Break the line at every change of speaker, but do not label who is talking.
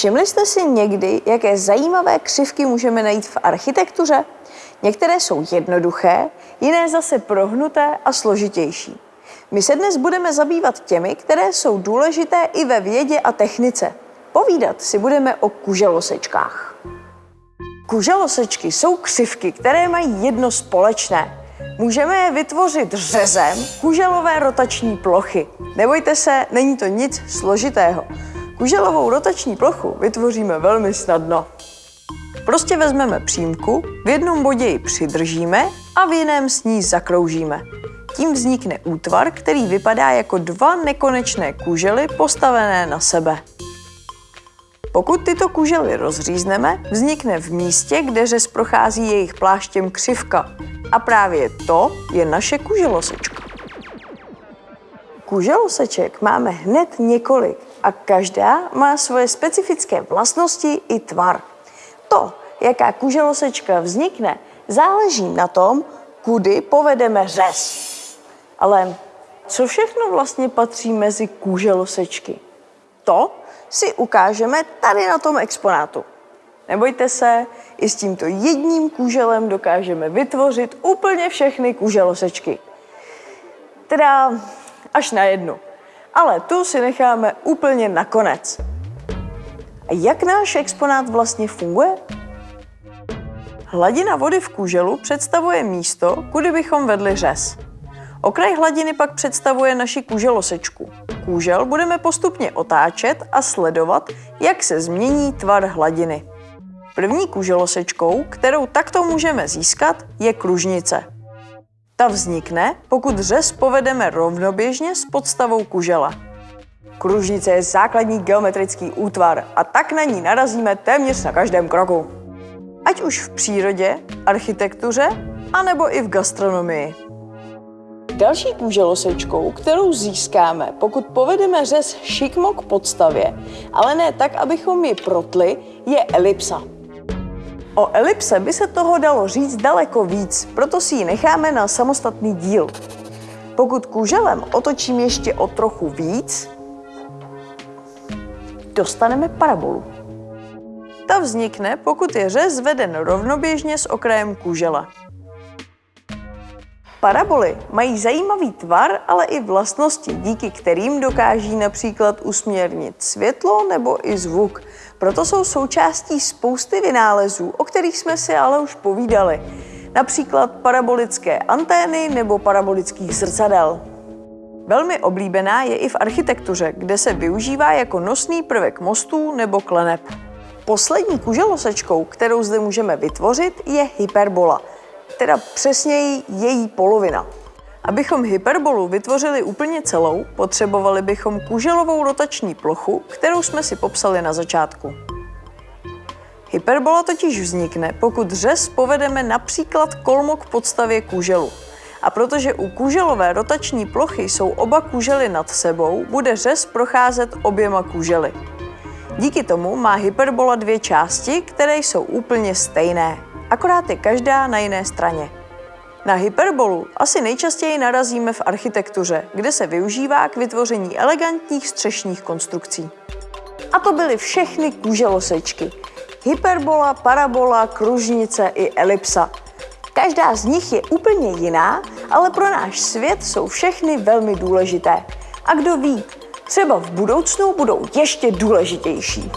Všimli jste si někdy, jaké zajímavé křivky můžeme najít v architektuře? Některé jsou jednoduché, jiné zase prohnuté a složitější. My se dnes budeme zabývat těmi, které jsou důležité i ve vědě a technice. Povídat si budeme o kuželosečkách. Kuželosečky jsou křivky, které mají jedno společné. Můžeme je vytvořit řezem kuželové rotační plochy. Nebojte se, není to nic složitého. Kuželovou rotační plochu vytvoříme velmi snadno. Prostě vezmeme přímku, v jednom bodě ji přidržíme a v jiném s ní zakroužíme. Tím vznikne útvar, který vypadá jako dva nekonečné kužely postavené na sebe. Pokud tyto kužely rozřízneme, vznikne v místě, kde řez prochází jejich pláštěm křivka. A právě to je naše kuželosečka. Kuželoseček máme hned několik a každá má svoje specifické vlastnosti i tvar. To, jaká kuželosečka vznikne, záleží na tom, kudy povedeme řez. Ale co všechno vlastně patří mezi kuželosečky? To si ukážeme tady na tom exponátu. Nebojte se, i s tímto jedním kůželem dokážeme vytvořit úplně všechny kůželosečky. Teda až na jednu. Ale tu si necháme úplně nakonec. A jak náš exponát vlastně funguje? Hladina vody v kůželu představuje místo, kudy bychom vedli řez. Okraj hladiny pak představuje naši kůželosečku. Kůžel budeme postupně otáčet a sledovat, jak se změní tvar hladiny. První kůželosečkou, kterou takto můžeme získat, je kružnice. Ta vznikne, pokud řez povedeme rovnoběžně s podstavou kužela. Kružnice je základní geometrický útvar a tak na ní narazíme téměř na každém kroku. Ať už v přírodě, architektuře, anebo i v gastronomii. Další kůželosečkou, kterou získáme, pokud povedeme řez šikmo k podstavě, ale ne tak, abychom ji protli, je elipsa. O elipse by se toho dalo říct daleko víc, proto si ji necháme na samostatný díl. Pokud kůželem otočím ještě o trochu víc, dostaneme parabolu. Ta vznikne, pokud je řez veden rovnoběžně s okrajem kůžela. Paraboly mají zajímavý tvar, ale i vlastnosti, díky kterým dokáží například usměrnit světlo nebo i zvuk. Proto jsou součástí spousty vynálezů, o kterých jsme si ale už povídali. Například parabolické antény nebo parabolických zrcadel. Velmi oblíbená je i v architektuře, kde se využívá jako nosný prvek mostů nebo kleneb. Poslední kuželosečkou, kterou zde můžeme vytvořit, je hyperbola – teda přesněji její polovina. Abychom hyperbolu vytvořili úplně celou, potřebovali bychom kuželovou rotační plochu, kterou jsme si popsali na začátku. Hyperbola totiž vznikne, pokud řez povedeme například kolmo k podstavě kuželu. A protože u kuželové rotační plochy jsou oba kužely nad sebou, bude řez procházet oběma kužely. Díky tomu má hyperbola dvě části, které jsou úplně stejné akorát je každá na jiné straně. Na hyperbolu asi nejčastěji narazíme v architektuře, kde se využívá k vytvoření elegantních střešních konstrukcí. A to byly všechny kůželosečky. Hyperbola, parabola, kružnice i elipsa. Každá z nich je úplně jiná, ale pro náš svět jsou všechny velmi důležité. A kdo ví, třeba v budoucnu budou ještě důležitější.